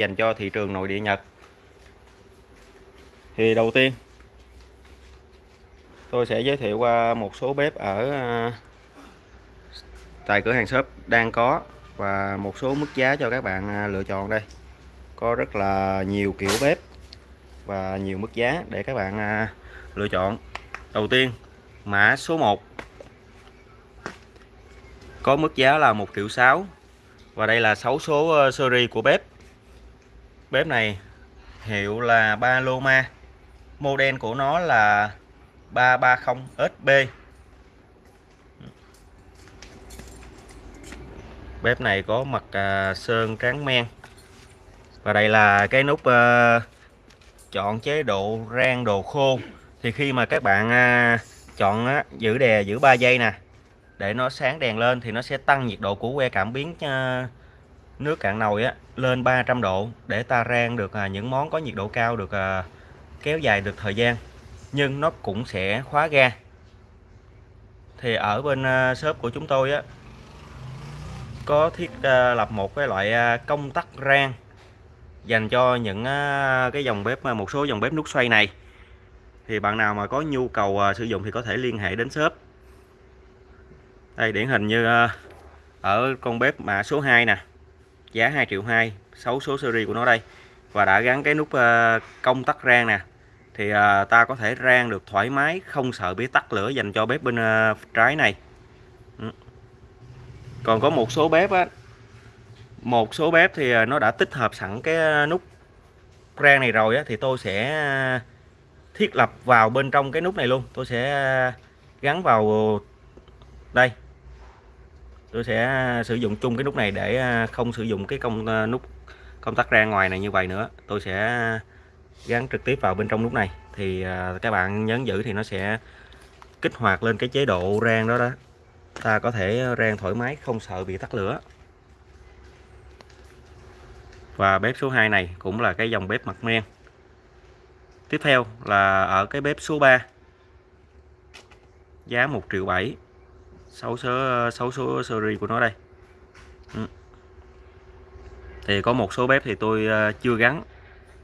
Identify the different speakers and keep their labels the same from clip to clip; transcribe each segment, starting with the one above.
Speaker 1: dành cho thị trường nội địa Nhật. Thì đầu tiên, tôi sẽ giới thiệu qua một số bếp ở à, tại cửa hàng shop đang có và một số mức giá cho các bạn à, lựa chọn đây. Có rất là nhiều kiểu bếp và nhiều mức giá để các bạn à, lựa chọn. Đầu tiên, mã số 1 có mức giá là 1 triệu 6 và đây là 6 số ờ, series của bếp bếp này hiệu là Paloma. Model của nó là 330 SB bếp này có mặt à, sơn tráng men. Và đây là cái nút à, chọn chế độ rang đồ khô. Thì khi mà các bạn à, chọn á, giữ đè giữ 3 giây nè để nó sáng đèn lên thì nó sẽ tăng nhiệt độ của que cảm biến à, nước cạn nồi á, lên 300 độ để ta rang được à, những món có nhiệt độ cao được à, kéo dài được thời gian. Nhưng nó cũng sẽ khóa ga. Thì ở bên à, shop của chúng tôi á, có thiết lập một cái loại công tắc rang dành cho những cái dòng bếp một số dòng bếp nút xoay này. Thì bạn nào mà có nhu cầu sử dụng thì có thể liên hệ đến shop. Đây, điển hình như ở con bếp mã số 2 nè giá 2 triệu 2 6 số series của nó đây. Và đã gắn cái nút ờ, công tắc rang nè. Thì ờ, ta có thể rang được thoải mái, không sợ bị tắt lửa dành cho bếp bên ờ, trái này. Ừ. Còn có một số bếp á, một số bếp thì nó đã tích hợp sẵn cái nút rang này rồi á, thì tôi sẽ thiết lập vào bên trong cái nút này luôn. Tôi sẽ gắn vào đây tôi sẽ sử dụng chung cái nút này để à, không sử dụng cái công à, nút, công tắc rang ngoài này như vậy nữa. Tôi sẽ gắn trực tiếp vào bên trong nút này. Thì à, các bạn nhấn giữ thì nó sẽ kích hoạt lên cái chế độ rang đó đó. Ta có thể rang thoải mái, không sợ bị tắt lửa. Và bếp số 2 này cũng là cái dòng bếp mặt men. Tiếp theo là ở cái bếp số 3 giá 1 triệu 7 6 số, 6 số series của nó đây. Ừ. thì có một số bếp thì tôi ờ, chưa gắn.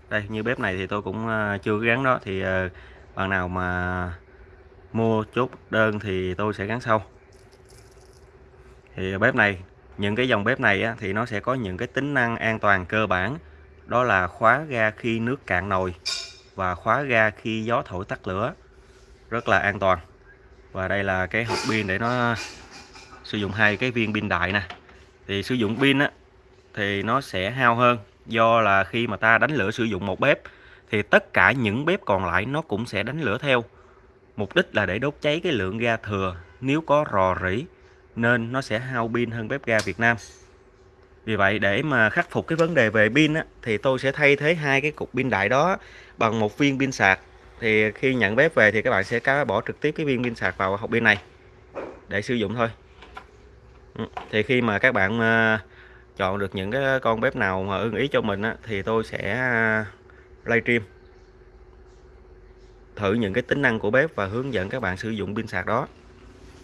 Speaker 1: Đây như bếp này thì tôi cũng ờ, chưa gắn đó. Thì ờ, bạn nào mà mua chốt đơn thì tôi sẽ gắn sau. Thì bếp này những cái dòng bếp này á, thì nó sẽ có những cái tính năng an toàn cơ bản. Đó là khóa ga khi nước cạn nồi và khóa ga khi gió thổi tắt lửa. Rất là an toàn và đây là cái hộp pin để nó sử dụng hai cái viên pin đại nè. Thì sử dụng pin á thì nó sẽ hao hơn. Do là khi mà ta đánh lửa sử dụng một bếp thì tất cả những bếp còn lại nó cũng sẽ đánh lửa theo. Mục đích là để đốt cháy cái lượng ga thừa. Nếu có rò rỉ nên nó sẽ hao pin hơn bếp ga Việt Nam. Vì vậy để mà khắc phục cái vấn đề về pin á, thì tôi sẽ thay thế hai cái cục pin đại đó bằng một viên pin sạc thì khi nhận bếp về thì các bạn sẽ cá bỏ trực tiếp cái viên pin sạc vào hộp pin này để sử dụng thôi. Ừ, thì khi mà các bạn ờ, chọn được những cái con bếp nào mà ưng ý cho mình á, thì tôi sẽ à, livestream thử những cái tính năng của bếp và hướng dẫn các bạn sử dụng pin sạc đó.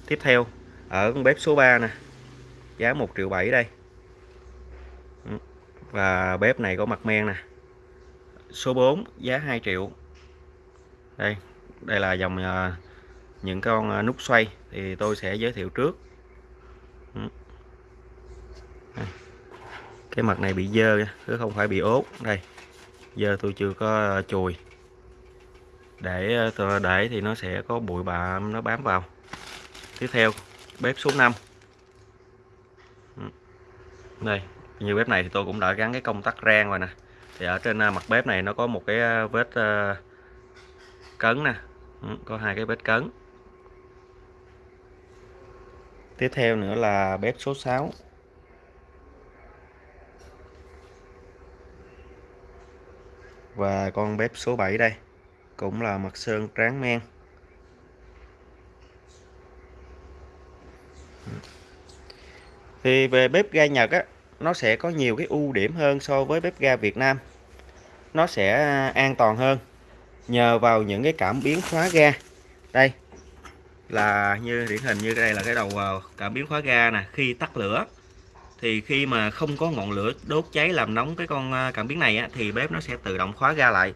Speaker 1: Tiếp theo ở con bếp số 3 nè giá 1 triệu 7 đây. Ừ, và bếp này có mặt men nè. Số 4 giá 2 triệu đây đây là dòng uh, những con uh, nút xoay thì tôi sẽ giới thiệu trước. Ừ. Cái mặt này bị dơ chứ không phải bị ốt đây giờ tôi chưa có uh, chùi. Để để thì nó sẽ có bụi bạ nó bám vào. Tiếp theo bếp số 5 ừ. đây như bếp này thì tôi cũng đã gắn cái công tắc rang rồi nè. Thì ở trên mặt bếp này nó có một cái vết uh, cấn nè. Ừ, có hai cái bếp cấn. Tiếp theo nữa là bếp số 6 và con bếp số 7 đây, cũng là mặt sơn tráng men. Thì về bếp ga Nhật á, nó sẽ có nhiều cái ưu điểm hơn so với bếp ga Việt Nam. Nó sẽ an toàn hơn nhờ vào những cái cảm biến khóa ga. Đây là như điển hình như đây là cái đầu ờ, cảm biến khóa ga nè. Khi tắt lửa thì khi mà không có ngọn lửa đốt cháy làm nóng cái con ờ, cảm biến này á, thì bếp nó sẽ tự động khóa ga lại.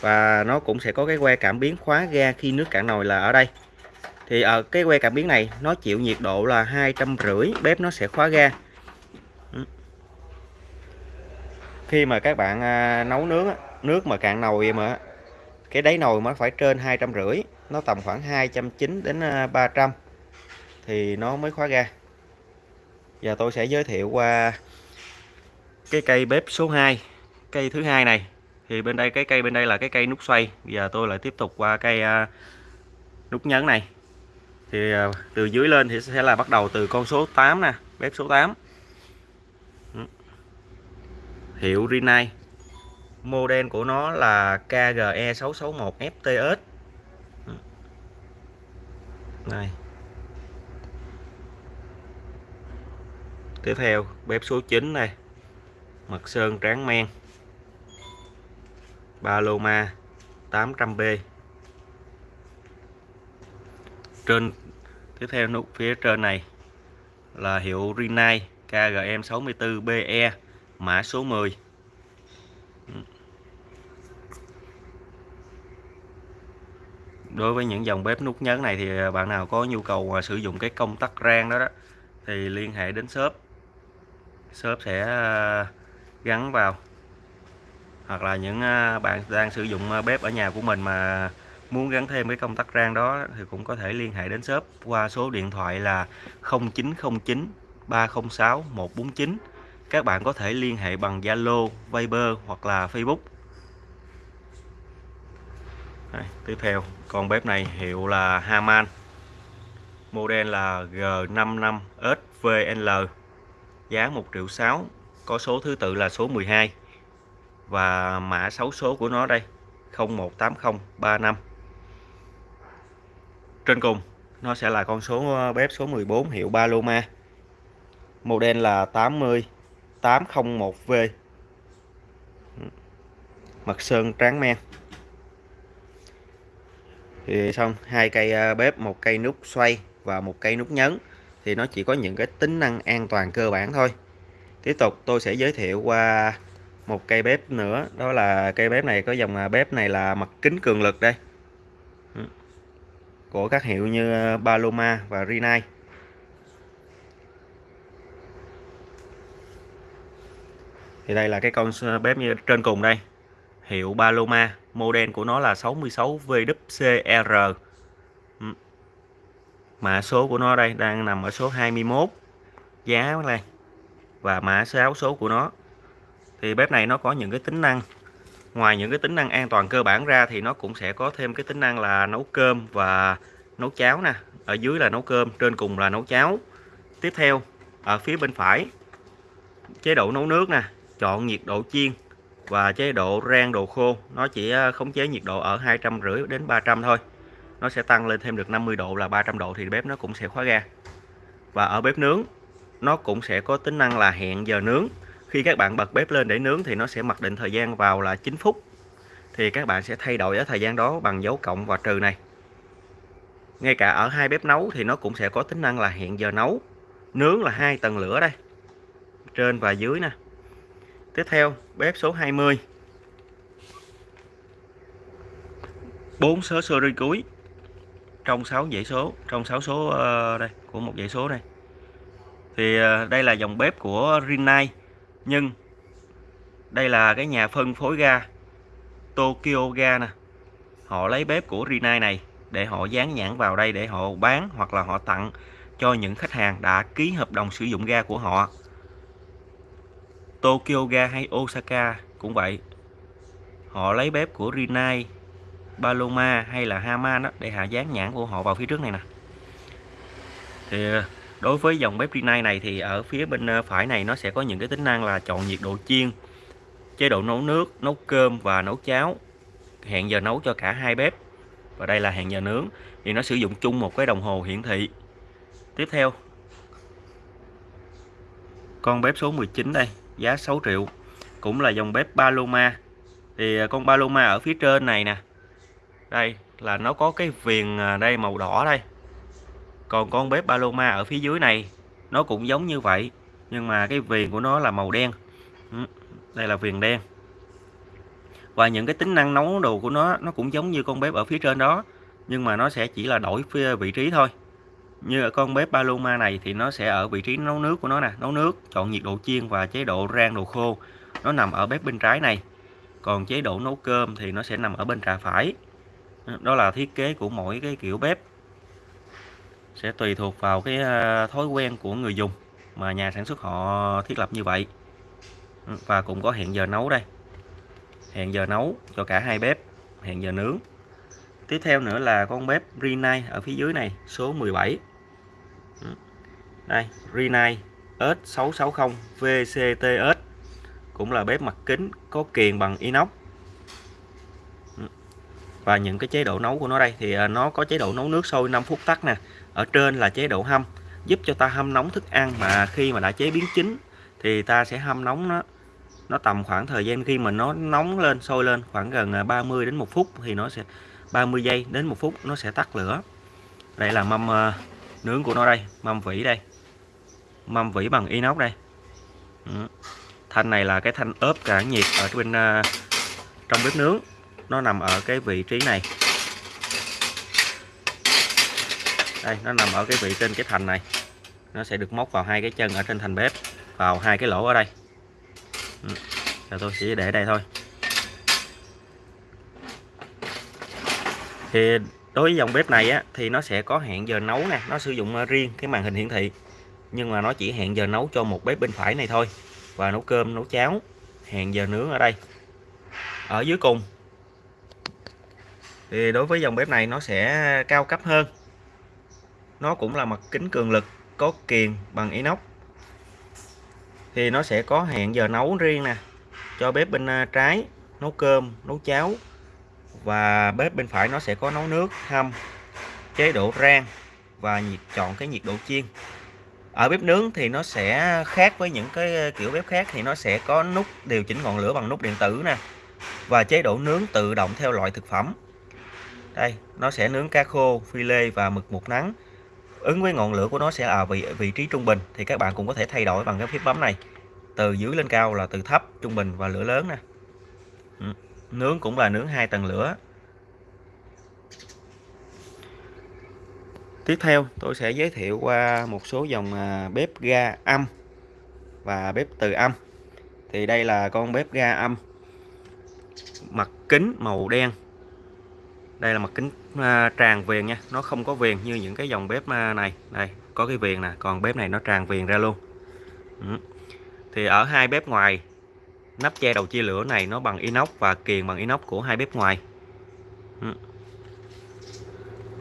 Speaker 1: Và nó cũng sẽ có cái que cảm biến khóa ga khi nước cạn nồi là ở đây. Thì ở cái que cảm biến này nó chịu nhiệt độ là hai trăm rưỡi bếp nó sẽ khóa ga. Ừ. Khi mà các bạn nấu nướng nước mà cạn nồi mà cái đáy nồi mới phải trên hai trăm rưỡi, nó tầm khoảng 290 đến à, 300 trăm. Thì nó mới khóa ga. Giờ tôi sẽ giới thiệu qua cái cây bếp số 2 cây thứ hai này. Thì bên đây, cái cây bên đây là cái cây nút xoay. Giờ tôi lại tiếp tục qua cây à, nút nhấn này. Thì à, từ dưới lên thì sẽ là bắt đầu từ con số 8 nè, bếp số 8 ừ. hiệu Rinnai model của nó là KGE661 FTS này. Tiếp theo, bếp số 9 này. Mặt sơn tráng men. Paloma 800B trên, tiếp theo nút phía trên này là hiệu Rinnai KGM 64BE mã số 10 đối với những dòng bếp nút nhấn này thì bạn nào có nhu cầu à, sử dụng cái công tắc rang đó đó thì liên hệ đến shop. Shop sẽ à, gắn vào. Hoặc là những à, bạn đang sử dụng bếp ở nhà của mình mà muốn gắn thêm cái công tắc rang đó thì cũng có thể liên hệ đến shop qua số điện thoại là 0909 306 149 các bạn có thể liên hệ bằng Zalo, Viber hoặc là Facebook. Đây, tiếp theo con bếp này hiệu là Haman. Model là G55SVL giá 1 triệu 6 có số thứ tự là số 12 và mã 6 số của nó đây 018035 trên cùng nó sẽ là con số ờ, bếp số 14 hiệu Paloma. Model là 80 801V mặt sơn tráng men thì xong, hai cây à, bếp, một cây nút xoay và một cây nút nhấn. Thì nó chỉ có những cái tính năng an toàn cơ bản thôi. Tiếp tục, tôi sẽ giới thiệu qua một cây bếp nữa. Đó là cây bếp này, có dòng à, bếp này là mặt kính cường lực đây. Ừ. Của các hiệu như à, Paloma và Rinnai. Thì đây là cái con bếp như trên cùng đây hiệu Paloma, model của nó là 66 VWCR mã số của nó đây đang nằm ở số 21 giá này và mã số số của nó. Thì bếp này nó có những cái tính năng. Ngoài những cái tính năng an toàn cơ bản ra thì nó cũng sẽ có thêm cái tính năng là nấu cơm và nấu cháo nè. Ở dưới là nấu cơm, trên cùng là nấu cháo. Tiếp theo, ở phía bên phải, chế độ nấu nước nè, chọn nhiệt độ chiên và chế độ rang đồ khô. Nó chỉ à, khống chế nhiệt độ ở hai trăm rưỡi đến 300 thôi. Nó sẽ tăng lên thêm được 50 độ là 300 độ thì bếp nó cũng sẽ khóa ga. Và ở bếp nướng, nó cũng sẽ có tính năng là hẹn giờ nướng. Khi các bạn bật bếp lên để nướng thì nó sẽ mặc định thời gian vào là 9 phút. Thì các bạn sẽ thay đổi ở thời gian đó bằng dấu cộng và trừ này. Ngay cả ở hai bếp nấu thì nó cũng sẽ có tính năng là hẹn giờ nấu. Nướng là hai tầng lửa đây, trên và dưới nè tiếp theo bếp số 20 4 số series cuối. Trong 6 dãy số trong 6 số uh, đây của một dãy số đây. Thì uh, đây là dòng bếp của Rinnai nhưng đây là cái nhà phân phối ga Tokyo Ga nè. Họ lấy bếp của Rinnai này để họ dán nhãn vào đây để họ bán hoặc là họ tặng cho những khách hàng đã ký hợp đồng sử dụng ga của họ. Tokyo Ga hay Osaka cũng vậy. Họ lấy bếp của Rinnai, Paloma hay là Haman đó để hạ dán nhãn của họ vào phía trước này nè. Thì, đối với dòng bếp Rinnai này thì ở phía bên ờ, phải này nó sẽ có những cái tính năng là chọn nhiệt độ chiên, chế độ nấu nước, nấu cơm và nấu cháo, hẹn giờ nấu cho cả hai bếp. Và đây là hẹn giờ nướng, thì nó sử dụng chung một cái đồng hồ hiển thị. Tiếp theo, con bếp số 19 đây giá 6 triệu. Cũng là dòng bếp Paloma. Thì à, con Paloma ở phía trên này nè. Đây, là nó có cái viền à, đây màu đỏ đây. Còn con bếp Paloma ở phía dưới này, nó cũng giống như vậy, nhưng mà cái viền của nó là màu đen. Ừ, đây là viền đen. Và những cái tính năng nấu đồ của nó nó cũng giống như con bếp ở phía trên đó, nhưng mà nó sẽ chỉ là đổi vị trí thôi như ở con bếp Paloma này thì nó sẽ ở vị trí nấu nước của nó nè, nấu nước, chọn nhiệt độ chiên và chế độ rang đồ khô. Nó nằm ở bếp bên trái này. Còn chế độ nấu cơm thì nó sẽ nằm ở bên trà phải. Đó là thiết kế của mỗi cái kiểu bếp. Sẽ tùy thuộc vào cái ờ, thói quen của người dùng mà nhà sản xuất họ thiết lập như vậy. Và cũng có hẹn giờ nấu đây. Hẹn giờ nấu cho cả hai bếp, hẹn giờ nướng. Tiếp theo nữa là con bếp Rinnai ở phía dưới này, số 17 đây Rinnai S660 VCTS cũng là bếp mặt kính, có kiền bằng inox. Ừ. Và những cái chế độ nấu của nó đây, thì à, nó có chế độ nấu nước sôi 5 phút tắt nè. Ở trên là chế độ hâm, giúp cho ta hâm nóng thức ăn. Mà khi mà đã chế biến chín, thì ta sẽ hâm nóng nó nó tầm khoảng thời gian khi mà nó nóng lên, sôi lên khoảng gần à, 30 đến 1 phút thì nó sẽ 30 giây đến 1 phút nó sẽ tắt lửa. Đây là mâm à, nướng của nó đây, mâm vỉ đây mâm vỉ bằng inox đây. Ừ. thanh này là cái thanh ốp cả nhiệt ở bên uh, trong bếp nướng. Nó nằm ở cái vị trí này. Đây nó nằm ở cái vị trên cái thành này. Nó sẽ được móc vào hai cái chân ở trên thành bếp vào hai cái lỗ ở đây. Ừ. Rồi tôi sẽ để đây thôi. Thì đối với dòng bếp này á thì nó sẽ có hẹn giờ nấu nè. Nó sử dụng à, riêng cái màn hình hiển thị nhưng mà nó chỉ hẹn giờ nấu cho một bếp bên phải này thôi. Và nấu cơm, nấu cháo, hẹn giờ nướng ở đây. Ở dưới cùng. Thì đối với dòng bếp này nó sẽ cao cấp hơn. Nó cũng là mặt kính cường lực, có kiềng bằng inox. Thì nó sẽ có hẹn giờ nấu riêng nè, cho bếp bên à, trái, nấu cơm, nấu cháo. Và bếp bên phải nó sẽ có nấu nước, hâm, chế độ rang và nhiệt, chọn cái nhiệt độ chiên ở bếp nướng thì nó sẽ khác với những cái ờ, kiểu bếp khác thì nó sẽ có nút điều chỉnh ngọn lửa bằng nút điện tử nè và chế độ nướng tự động theo loại thực phẩm. Đây, nó sẽ nướng cá khô, phi lê và mực một nắng. Ứng với ngọn lửa của nó sẽ ở vị vị trí trung bình thì các bạn cũng có thể thay đổi bằng cái phím bấm này. Từ dưới lên cao là từ thấp, trung bình và lửa lớn nè. Nướng cũng là nướng hai tầng lửa. Tiếp theo, tôi sẽ giới thiệu qua một số dòng à, bếp ga âm và bếp từ âm. Thì đây là con bếp ga âm. Mặt kính màu đen. Đây là mặt kính à, tràn viền nha. Nó không có viền như những cái dòng bếp à, này. Đây, có cái viền nè. Còn bếp này nó tràn viền ra luôn. Ừ. thì ở hai bếp ngoài, nắp che đầu chia lửa này nó bằng inox và kiềng bằng inox của hai bếp ngoài. Ừ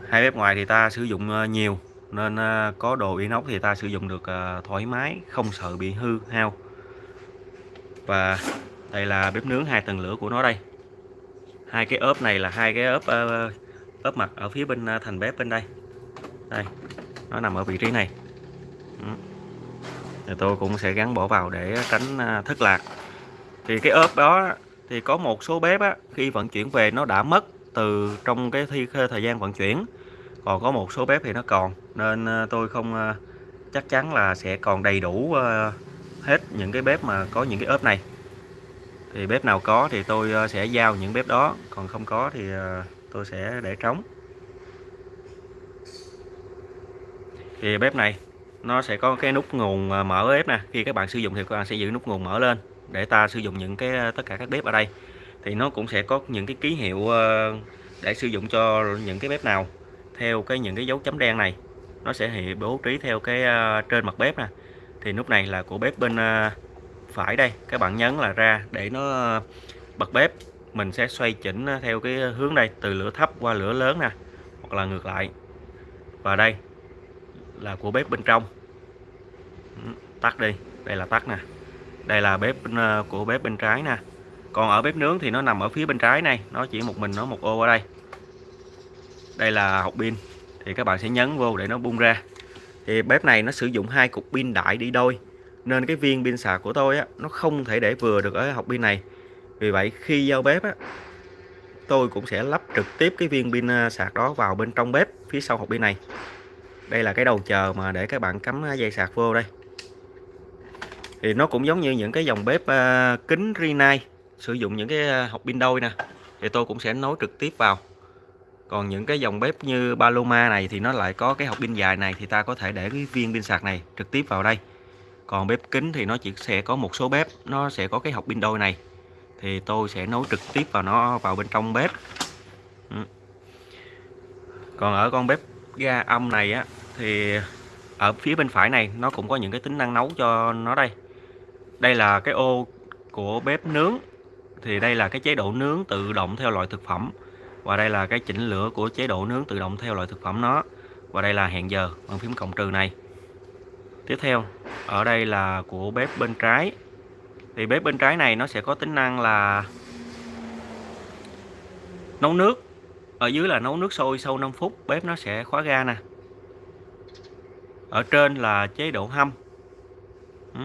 Speaker 1: hai bếp ngoài thì ta sử dụng ờ, nhiều nên ờ, có đồ inox thì ta sử dụng được ờ, thoải mái không sợ bị hư hao. Và đây là bếp nướng hai tầng lửa của nó đây. Hai cái ốp này là hai cái ốp ốp mặt ở phía bên thành bếp bên đây. Đây nó nằm ở vị trí này. Thì tôi cũng sẽ gắn bỏ vào để tránh thất lạc. Thì cái ốp đó thì có một số bếp á, khi vận chuyển về nó đã mất từ trong cái thi thời gian vận chuyển còn có một số bếp thì nó còn, nên ờ, tôi không ờ, chắc chắn là sẽ còn đầy đủ ờ, hết những cái bếp mà có những cái ốp này. Thì bếp nào có thì tôi sẽ giao những bếp đó, còn không có thì tôi sẽ để trống. Thì bếp này, nó sẽ có cái nút nguồn mở bếp nè. Khi các bạn sử dụng thì các bạn sẽ giữ nút nguồn mở lên để ta sử dụng những cái tất cả các bếp ở đây. Thì nó cũng sẽ có những cái ký hiệu để sử dụng cho những cái bếp nào theo cái những cái dấu chấm đen này, nó sẽ hiện bố trí theo cái à, trên mặt bếp nè. Thì nút này là của bếp bên à, phải đây các bạn nhấn là ra để nó à, bật bếp. Mình sẽ xoay chỉnh theo cái hướng đây, từ lửa thấp qua lửa lớn nè, hoặc là ngược lại. Và đây là của bếp bên trong. Ừ, tắt đi, đây là tắt nè. Đây là bếp của bếp bên trái nè. Còn ở bếp nướng thì nó nằm ở phía bên trái này, nó chỉ một mình nó một ô ở đây đây là hộp pin. Thì các bạn sẽ nhấn vô để nó bung ra. Thì bếp này nó sử dụng hai cục pin đại đi đôi. Nên cái viên pin sạc của tôi á, nó không thể để vừa được ở hộp pin này. Vì vậy khi giao bếp á, tôi cũng sẽ lắp trực tiếp cái viên pin à, sạc đó vào bên trong bếp phía sau hộp pin này. Đây là cái đầu chờ mà để các bạn cắm à, dây sạc vô đây. Thì nó cũng giống như những cái dòng bếp à, kính Rinnai sử dụng những cái hộp pin đôi nè. Thì tôi cũng sẽ nối trực tiếp vào còn những cái dòng bếp như Paloma này thì nó lại có cái hộp pin dài này thì ta có thể để cái viên pin sạc này trực tiếp vào đây. Còn bếp kính thì nó chỉ sẽ có một số bếp, nó sẽ có cái hộp pin đôi này. Thì tôi sẽ nối trực tiếp vào nó, vào bên trong bếp. Ừ. còn ở con bếp ga âm này á, thì ở phía bên phải này nó cũng có những cái tính năng nấu cho nó đây. Đây là cái ô của bếp nướng. Thì đây là cái chế độ nướng tự động theo loại thực phẩm và đây là cái chỉnh lửa của chế độ nướng tự động theo loại thực phẩm nó. Và đây là hẹn giờ bằng phím cộng trừ này. Tiếp theo, ở đây là của bếp bên trái. Thì bếp bên trái này nó sẽ có tính năng là nấu nước. Ở dưới là nấu nước sôi sau 5 phút, bếp nó sẽ khóa ga nè. Ở trên là chế độ hâm. Ừ.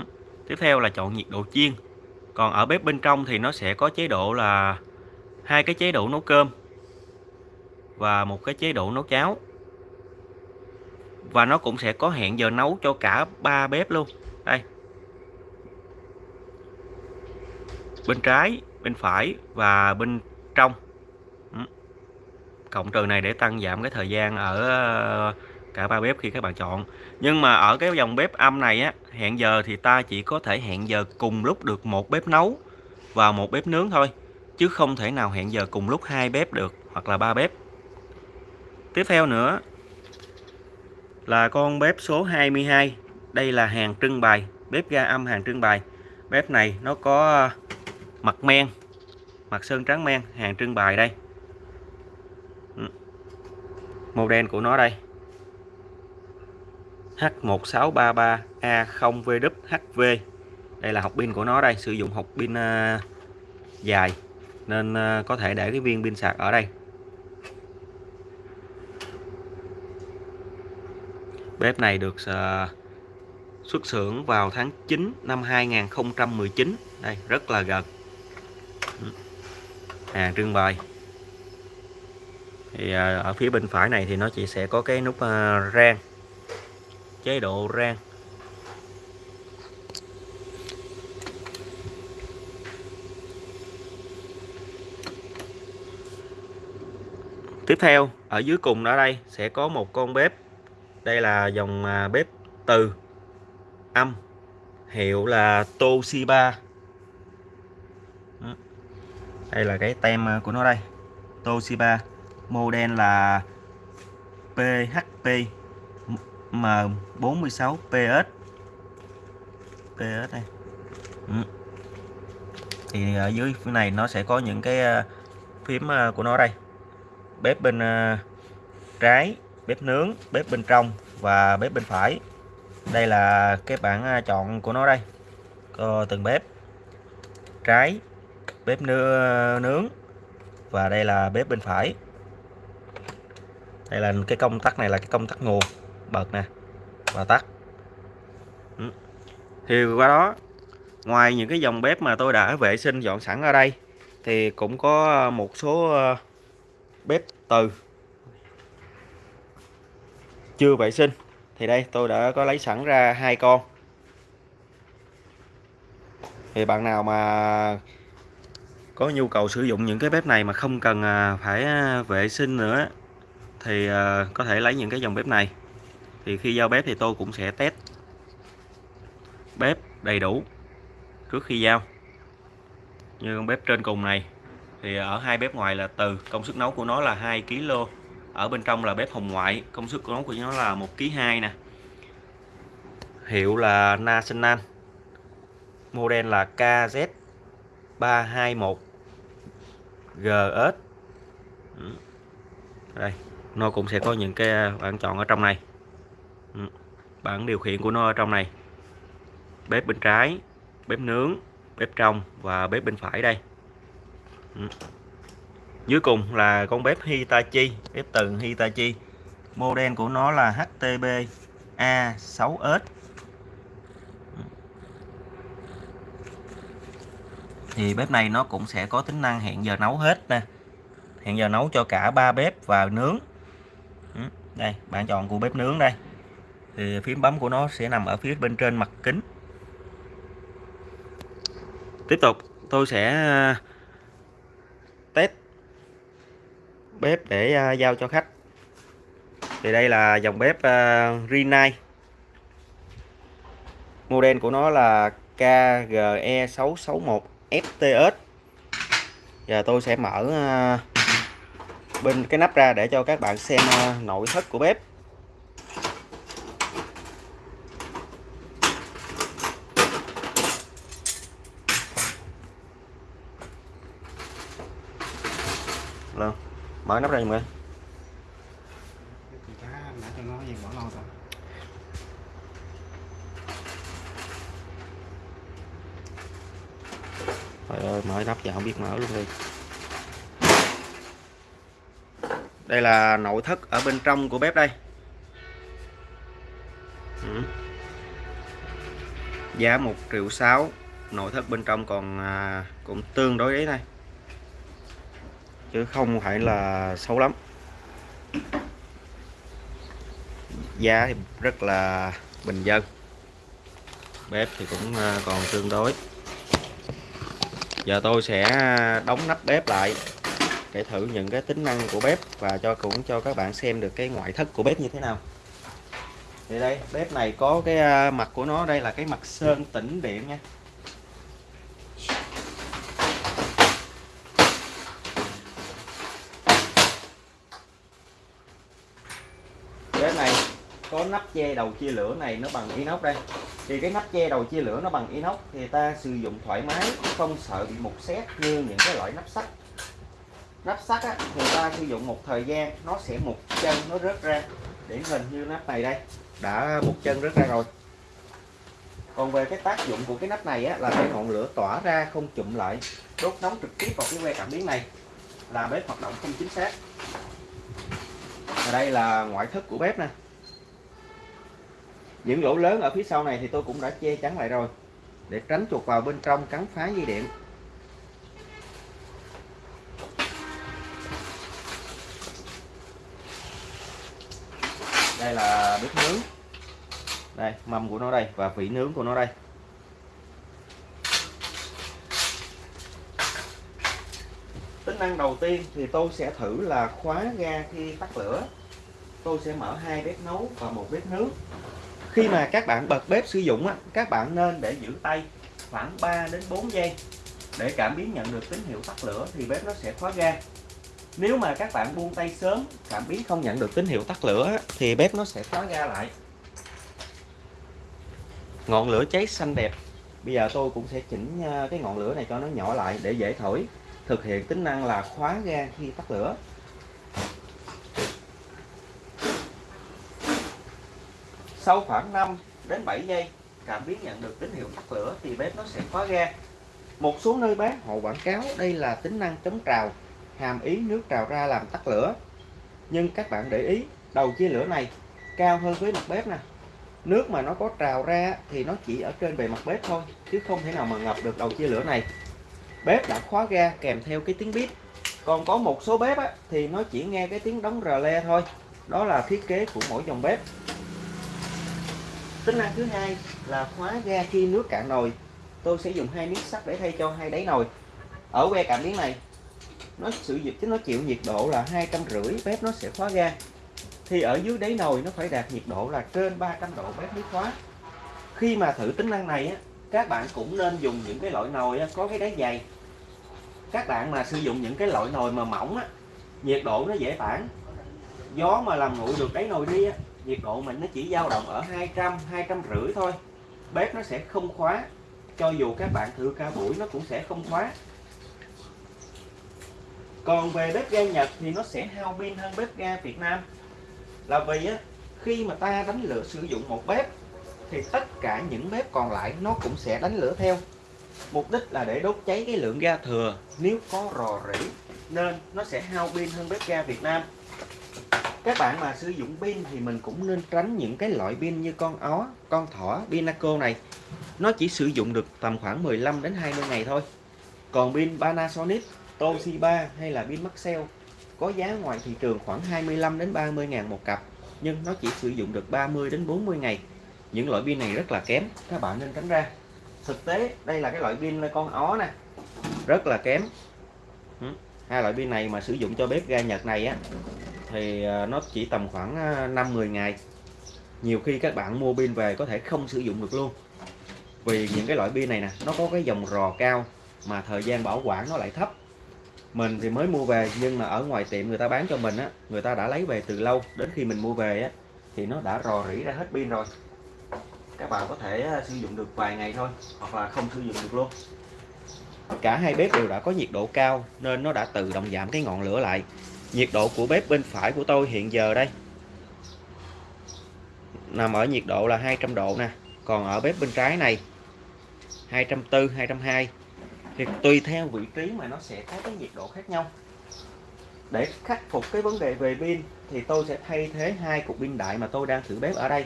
Speaker 1: tiếp theo là chọn nhiệt độ chiên. Còn ở bếp bên trong thì nó sẽ có chế độ là hai cái chế độ nấu cơm và một cái chế độ nấu cháo. Và nó cũng sẽ có hẹn giờ nấu cho cả ba bếp luôn. Đây. Bên trái, bên phải và bên trong. Ừ. Cộng trừ này để tăng giảm cái thời gian ở, cả ba bếp khi các bạn chọn. Nhưng mà ở cái dòng bếp âm này á, hẹn giờ thì ta chỉ có thể hẹn giờ cùng lúc được một bếp nấu và một bếp nướng thôi. Chứ không thể nào hẹn giờ cùng lúc hai bếp được hoặc là ba bếp tiếp theo nữa là con bếp số 22 đây là hàng trưng bày, bếp ga âm hàng trưng bày. Bếp này nó có ờ, mặt men, mặt sơn trắng men hàng trưng bày đây. Ừ. Màu model của nó đây. H1633A0VWHV đây là học pin của nó đây, sử dụng học pin ờ, dài. Nên ờ, có thể để cái viên pin sạc ở đây. Bếp này được uh, xuất xưởng vào tháng 9 năm 2019 đây rất là gần. Hàng trưng bày. Thì uh, ở phía bên phải này thì nó chỉ sẽ có cái nút uh, rang chế độ rang. Tiếp theo ở dưới cùng ở đây sẽ có một con bếp đây là dòng à, bếp từ âm, hiệu là Toshiba. Ừ. Đây là cái tem à, của nó đây. Toshiba, model là PHP M46 PS PS đây. Ừ. thì ở dưới phía này nó sẽ có những cái phím của nó đây. Bếp bên trái bếp nướng, bếp bên trong và bếp bên phải. Đây là cái bảng à, chọn của nó đây. Có từng bếp, trái, bếp ờ, nướng và đây là bếp bên phải. Đây là cái công tắc này là cái công tắc nguồn, bật nè, và tắt. Ừ. Thì qua đó, ngoài những cái dòng bếp mà tôi đã vệ sinh, dọn sẵn ở đây, thì cũng có một số ờ, bếp từ chưa vệ sinh. Thì đây, tôi đã có lấy sẵn ra hai con. Thì bạn nào mà có nhu cầu sử dụng những cái bếp này mà không cần à, phải à, vệ sinh nữa, thì à, có thể lấy những cái dòng bếp này. Thì khi giao bếp thì tôi cũng sẽ test bếp đầy đủ trước khi giao. Như con bếp trên cùng này, thì ở hai bếp ngoài là từ, công suất nấu của nó là 2 kg ở bên trong là bếp hồng ngoại, công suất của nó của nó là một kg hai nè. Hiệu là National, model là KZ321 GS ừ. đây, nó cũng sẽ có những cái bạn chọn ở trong này. Ừ. Bảng điều khiển của nó ở trong này. Bếp bên trái, bếp nướng, bếp trong và bếp bên phải đây. Ừ dưới cùng là con bếp Hitachi, bếp từ Hitachi. Model của nó là HTB A6S thì bếp này nó cũng sẽ có tính năng hẹn giờ nấu hết nè. Hẹn giờ nấu cho cả ba bếp và nướng. Ừ, đây, bạn chọn của bếp nướng đây. Thì phím bấm của nó sẽ nằm ở phía bên trên mặt kính. Tiếp tục, tôi sẽ à, test bếp để à, giao cho khách. Thì đây là dòng bếp uh, Rinnai. Model của nó là KGE661 FTS giờ tôi sẽ mở uh, bên cái nắp ra để cho các bạn xem uh, nội thất của bếp Rồi, mở nắp ra giùm coi Trời ơi, mở nắp giờ không biết mở luôn đi. Đây là nội thất ở bên trong của bếp đây. Ừ. Giá 1 triệu 6 Nội thất bên trong còn à, cũng tương đối đấy này. Chứ không phải là xấu lắm. Giá thì rất là bình dân. Bếp thì cũng à, còn tương đối. Giờ tôi sẽ đóng nắp bếp lại, để thử những cái tính năng của bếp và cho cũng cho các bạn xem được cái ngoại thất của bếp như thế nào. Thì đây, bếp này có cái à, mặt của nó, đây là cái mặt sơn tĩnh điện nha bếp này nắp che đầu chia lửa này nó bằng inox đây. Thì cái nắp che đầu chia lửa nó bằng inox thì ta sử dụng thoải mái không sợ bị mục xét như những cái loại nắp sắt. Nắp sắt á, thì ta sử dụng một thời gian nó sẽ mục chân nó rớt ra. Điển hình như nắp này đây đã mục chân rớt ra rồi. Còn về cái tác dụng của cái nắp này á, là cái ngọn lửa tỏa ra không chụm lại đốt nóng trực tiếp vào cái que cảm biến này. Là bếp hoạt động không chính xác. Và đây là ngoại thất của bếp nè những lỗ lớn ở phía sau này thì tôi cũng đã che chắn lại rồi, để tránh chuột vào bên trong cắn phá dây điện. Đây là bếp nướng. Đây mâm của nó đây và vỉ nướng của nó đây. Tính năng đầu tiên thì tôi sẽ thử là khóa ga khi tắt lửa. Tôi sẽ mở hai bếp nấu và một bếp nướng khi mà các bạn bật bếp sử dụng á, các bạn nên để giữ tay khoảng 3 đến 4 giây để cảm biến nhận được tín hiệu tắt lửa thì bếp nó sẽ khóa ga. Nếu mà các bạn buông tay sớm cảm biến không nhận được tín hiệu tắt lửa thì bếp nó sẽ khóa ga lại. Ngọn lửa cháy xanh đẹp. Bây giờ tôi cũng sẽ chỉnh à, cái ngọn lửa này cho nó nhỏ lại để dễ thổi. Thực hiện tính năng là khóa ga khi tắt lửa. Sau khoảng 5 đến 7 giây cảm biến nhận được tín hiệu tắt lửa thì bếp nó sẽ khóa ga. Một số nơi bán họ quảng cáo đây là tính năng chống trào hàm ý nước trào ra làm tắt lửa. Nhưng các bạn để ý đầu chia lửa này cao hơn với mặt bếp nè. Nước mà nó có trào ra thì nó chỉ ở trên bề mặt bếp thôi chứ không thể nào mà ngập được đầu chia lửa này. Bếp đã khóa ga kèm theo cái tiếng bếp còn có một số bếp á, thì nó chỉ nghe cái tiếng đóng rờ le thôi. Đó là thiết kế của mỗi dòng bếp tính năng thứ hai là khóa ga khi nước cạn nồi. Tôi sẽ dùng hai miếng sắt để thay cho hai đáy nồi. Ở que cảm biến này nó sử dụng nó chịu nhiệt độ là hai trăm rưỡi bếp nó sẽ khóa ga. Thì ở dưới đáy nồi nó phải đạt nhiệt độ là trên 300 độ bếp mới khóa. Khi mà thử tính năng này á các bạn cũng nên dùng những cái loại nồi á, có cái đáy dày. Các bạn mà sử dụng những cái loại nồi mà mỏng á nhiệt độ nó dễ tản. Gió mà làm nguội được đáy nồi đi á nhiệt độ mình nó chỉ dao động ở 200 200 rưỡi thôi. Bếp nó sẽ không khóa. Cho dù các bạn thử ca buổi, nó cũng sẽ không khóa. Còn về bếp ga Nhật thì nó sẽ hao pin hơn bếp ga Việt Nam. Là vì á, khi mà ta đánh lửa sử dụng một bếp, thì tất cả những bếp còn lại nó cũng sẽ đánh lửa theo. Mục đích là để đốt cháy cái lượng ga thừa. Nếu có rò rỉ, nên nó sẽ hao pin hơn bếp ga Việt Nam các bạn mà sử dụng pin thì mình cũng nên tránh những cái loại pin như con ó, con thỏ, pinaco này. Nó chỉ sử dụng được tầm khoảng 15 đến 20 ngày thôi. Còn pin Panasonic, Toshiba hay là pin Maxell có giá ngoài thị trường khoảng 25 đến 30 ngàn một cặp, nhưng nó chỉ sử dụng được 30 đến 40 ngày. Những loại pin này rất là kém, các bạn nên tránh ra. Thực tế, đây là cái loại pin con ó nè. Rất là kém. Hai loại pin này mà sử dụng cho bếp ga Nhật này á thì ờ, nó chỉ tầm khoảng ờ, 5-10 ngày. Nhiều khi các bạn mua pin về có thể không sử dụng được luôn. Vì những cái loại pin này nè, nó có cái dòng rò cao mà thời gian bảo quản nó lại thấp. Mình thì mới mua về, nhưng mà ở ngoài tiệm người ta bán cho mình á, người ta đã lấy về từ lâu. Đến khi mình mua về á, thì nó đã rò rỉ ra hết pin rồi. Các bạn có thể ờ, sử dụng được vài ngày thôi, hoặc là không sử dụng được luôn. Cả hai bếp đều đã có nhiệt độ cao, nên nó đã tự động giảm cái ngọn lửa lại nhiệt độ của bếp bên phải của tôi hiện giờ đây. Nằm ở nhiệt độ là 200 độ nè. Còn ở bếp bên trái này 240 220 thì tùy theo vị trí mà nó sẽ có cái nhiệt độ khác nhau. Để khắc phục cái vấn đề về pin, thì tôi sẽ thay thế hai cục pin đại mà tôi đang thử bếp ở đây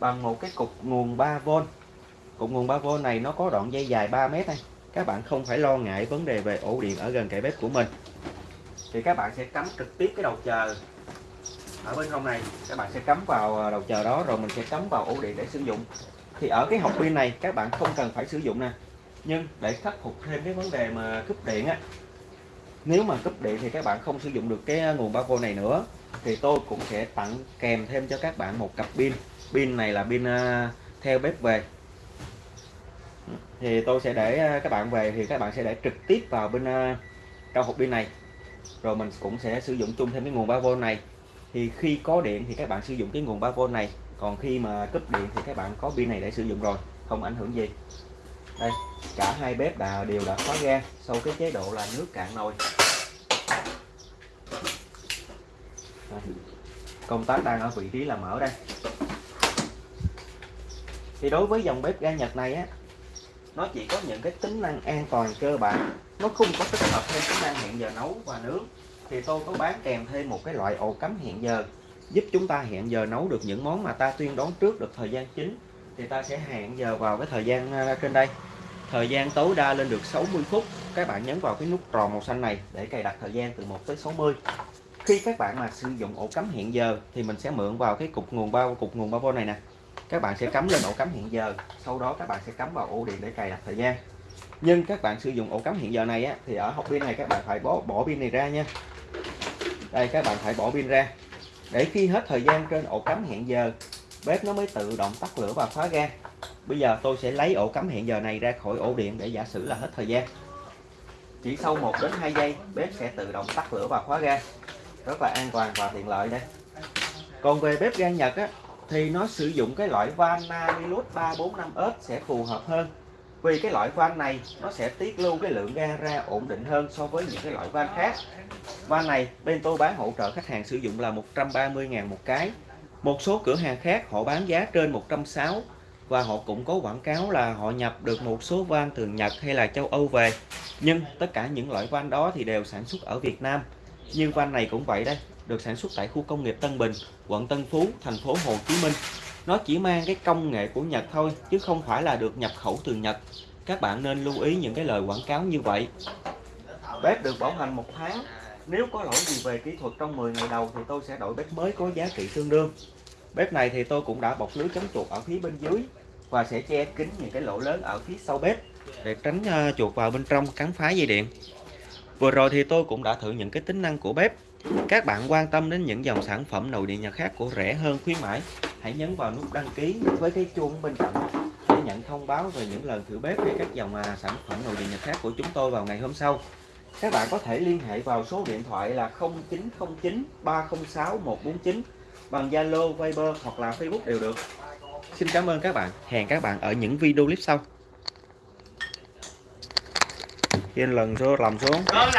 Speaker 1: bằng một cái cục nguồn 3V cục nguồn 3V này nó có đoạn dây dài 3 mét này các bạn không phải lo ngại vấn đề về ổ điện ở gần kệ bếp của mình thì các bạn sẽ cắm trực tiếp cái đầu chờ ở bên trong này. Các bạn sẽ cắm vào à, đầu chờ đó, rồi mình sẽ cắm vào ổ điện để sử dụng. Thì ở cái hộp pin này, các bạn không cần phải sử dụng nè. Nhưng để khắc phục thêm cái vấn đề mà cúp điện á, nếu mà cúp điện thì các bạn không sử dụng được cái nguồn 3V này nữa. Thì tôi cũng sẽ tặng kèm thêm cho các bạn một cặp pin. Pin này là pin à, theo bếp về. Thì tôi sẽ để à, các bạn về thì các bạn sẽ để trực tiếp vào bên trong hộp pin này rồi mình cũng sẽ sử dụng chung thêm cái nguồn 3V này. Thì khi có điện thì các bạn sử dụng cái nguồn 3V này. Còn khi mà cúp điện thì các bạn có pin này để sử dụng rồi, không ảnh hưởng gì. Đây, cả hai bếp đã, đều đã khóa ga sau cái chế độ là nước cạn nồi. Công tắc đang ở vị trí là mở đây. Thì đối với dòng bếp ga Nhật này á, nó chỉ có những cái tính năng an toàn cơ bản nó không có tích hợp thêm tính năng hẹn giờ nấu và nướng. Thì tôi có bán kèm thêm một cái loại ổ cắm hẹn giờ, giúp chúng ta hẹn giờ nấu được những món mà ta tuyên đoán trước được thời gian chính. Thì ta sẽ hẹn giờ vào cái thời gian à, trên đây. Thời gian tối đa lên được 60 phút. Các bạn nhấn vào cái nút tròn màu xanh này để cài đặt thời gian từ 1 tới 60 khi các bạn mà sử dụng ổ cắm hẹn giờ thì mình sẽ mượn vào cái cục nguồn bao, cục nguồn bao này nè. Các bạn sẽ cắm lên ổ cắm hẹn giờ. Sau đó các bạn sẽ cắm vào ổ điện để cài đặt thời gian nhưng các bạn sử dụng ổ cắm hẹn giờ này á, thì ở hộp pin này các bạn phải bỏ bỏ pin này ra nha. Đây các bạn phải bỏ pin ra. Để khi hết thời gian trên ổ cắm hẹn giờ bếp nó mới tự động tắt lửa và khóa ga bây giờ tôi sẽ lấy ổ cắm hẹn giờ này ra khỏi ổ điện để giả sử là hết thời gian. Chỉ sau 1 đến 2 giây bếp sẽ tự động tắt lửa và khóa ga rất là an toàn và tiện lợi đây. Còn về bếp ga Nhật á, thì nó sử dụng cái loại van Namilus 345S sẽ phù hợp hơn vì cái loại van này, nó sẽ tiết lưu cái lượng ga ra ổn định hơn so với những cái loại van khác. Van này, bên tôi bán hỗ trợ khách hàng sử dụng là 130.000 một cái. Một số cửa hàng khác, họ bán giá trên 160 và họ cũng có quảng cáo là họ nhập được một số van từ Nhật hay là châu Âu về. Nhưng tất cả những loại van đó thì đều sản xuất ở Việt Nam. Như van này cũng vậy đây, được sản xuất tại khu công nghiệp Tân Bình, quận Tân Phú, thành phố Hồ Chí Minh nó chỉ mang cái công nghệ của Nhật thôi chứ không phải là được nhập khẩu từ Nhật. Các bạn nên lưu ý những cái lời quảng cáo như vậy. Bếp được bảo hành một tháng. Nếu có lỗi gì về kỹ thuật trong 10 ngày đầu thì tôi sẽ đổi bếp mới có giá trị tương đương. Bếp này thì tôi cũng đã bọc lưới chống chuột ở phía bên dưới và sẽ che kín những cái lỗ lớn ở phía sau bếp để tránh uh, chuột vào bên trong cắn phá dây điện. Vừa rồi thì tôi cũng đã thử những cái tính năng của bếp. Các bạn quan tâm đến những dòng sản phẩm nội địa nhật khác của rẻ hơn khuyến mãi hãy nhấn vào nút đăng ký với cái chuông bên cạnh để nhận thông báo về những lần thử bếp hay các dòng à, sản phẩm nội địa nhật khác của chúng tôi vào ngày hôm sau các bạn có thể liên hệ vào số điện thoại là 0909 306 149 bằng Zalo, Viber hoặc là Facebook đều được. Xin cảm ơn các bạn. Hẹn các bạn ở những video clip sau. Khi lần số làm xuống. Vâng,